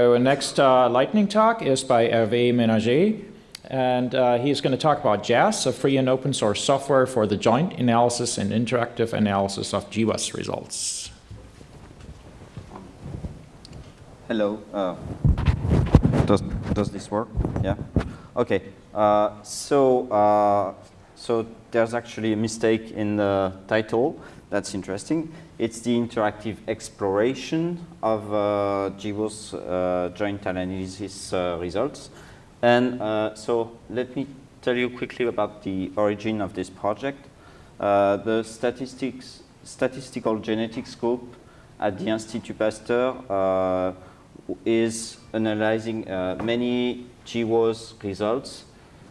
Our next uh, lightning talk is by Hervé Ménager, and uh, he's going to talk about JASS, a free and open source software for the joint analysis and interactive analysis of GWAS results. Hello. Uh, does does this work? Yeah. Okay. Uh, so uh, so there's actually a mistake in the title. That's interesting. It's the interactive exploration of uh, GWAS uh, joint analysis uh, results. And uh, so let me tell you quickly about the origin of this project. Uh, the statistics, statistical genetics group at the Institut Pasteur uh, is analyzing many GWAS results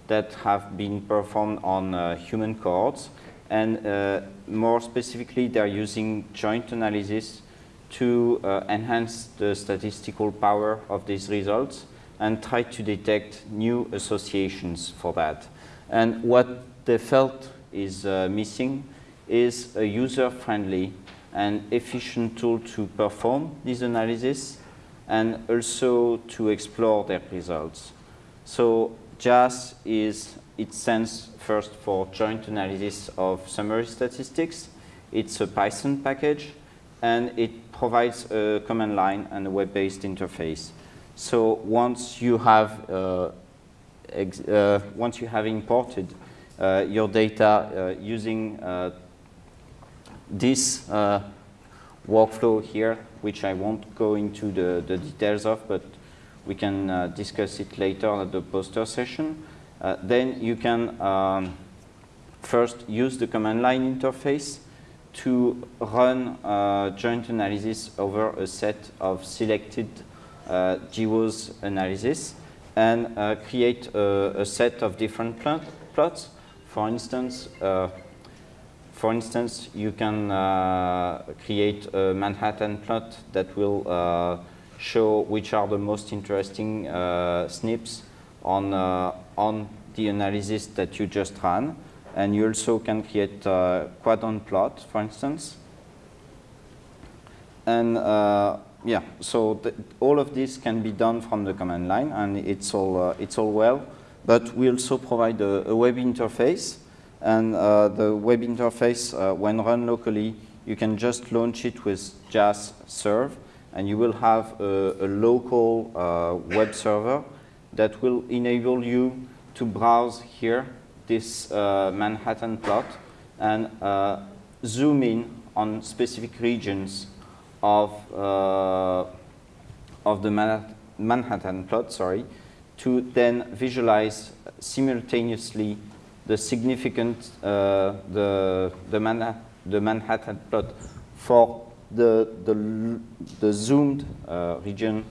that have been performed on human cohorts and uh, more specifically, they're using joint analysis to uh, enhance the statistical power of these results and try to detect new associations for that. And what they felt is uh, missing is a user-friendly and efficient tool to perform this analysis and also to explore their results. So JASS is it stands first for joint analysis of summary statistics. It's a Python package, and it provides a command line and a web-based interface. So once you have uh, uh, once you have imported uh, your data uh, using uh, this uh, workflow here, which I won't go into the, the details of, but we can discuss it later at the poster session. Uh, then you can um, first use the command line interface to run uh, joint analysis over a set of selected uh, GWAS analysis and uh, create a, a, set of different plot, plots. For instance, uh, for instance, you can uh, create a Manhattan plot that will show which are the most interesting SNPs on, uh, on the analysis that you just ran. And you also can create a quadrant plot, for instance. And uh, yeah, so all of this can be done from the command line, and it's all, uh, it's all well. But we also provide a, a web interface. And uh, the web interface, uh, when run locally, you can just launch it with JASS serve, and you will have a, a local uh, web server that will enable you to browse here this uh, Manhattan plot and uh, zoom in on specific regions of, uh, of the Manhattan plot, sorry, to then visualize simultaneously the significant, uh, the, the, Manha the Manhattan plot for the, the, the zoomed uh, region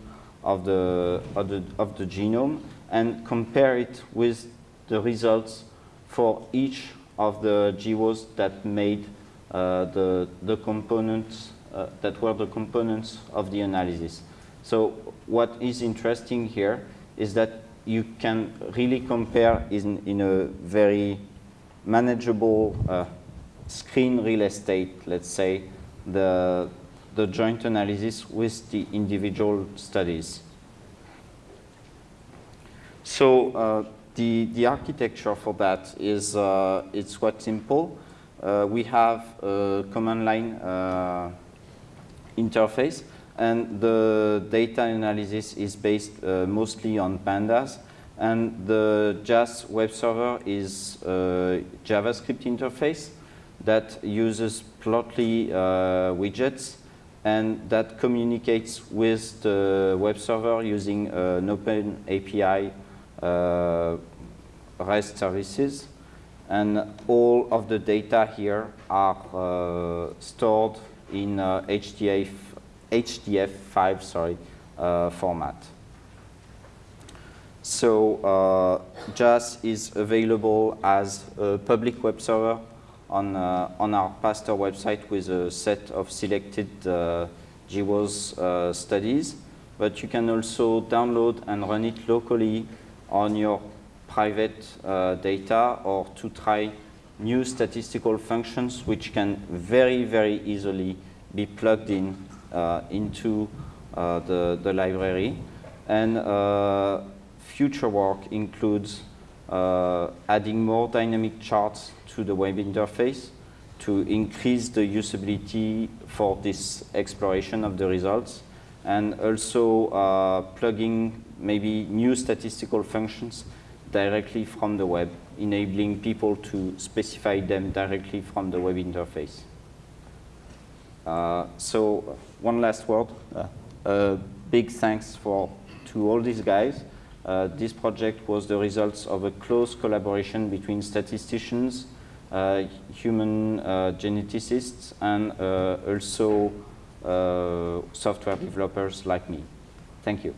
of the, of the, of the genome and compare it with the results for each of the GWAS that made uh, the, the components, uh, that were the components of the analysis. So what is interesting here is that you can really compare in, in a very manageable uh, screen real estate, let's say, the, the joint analysis with the individual studies. So uh, the, the architecture for that is uh, it's quite simple. Uh, we have a command line uh, interface and the data analysis is based uh, mostly on pandas and the JASS web server is a JavaScript interface that uses Plotly uh, widgets and that communicates with the web server using an open API uh, REST services. And all of the data here are uh, stored in HDF, uh, HDF5 sorry, format. So uh, JASS is available as a public web server on, uh, on our Pasteur website with a set of selected uh, GWAS uh, studies. But you can also download and run it locally on your private data or to try new statistical functions which can very, very easily be plugged in uh, into uh, the, the library. And uh, future work includes adding more dynamic charts to the web interface to increase the usability for this exploration of the results and also uh, plugging maybe new statistical functions directly from the web, enabling people to specify them directly from the web interface. Uh, so one last word. Uh, big thanks for to all these guys. Uh, this project was the result of a close collaboration between statisticians, uh, human uh, geneticists, and uh, also software developers like me. Thank you.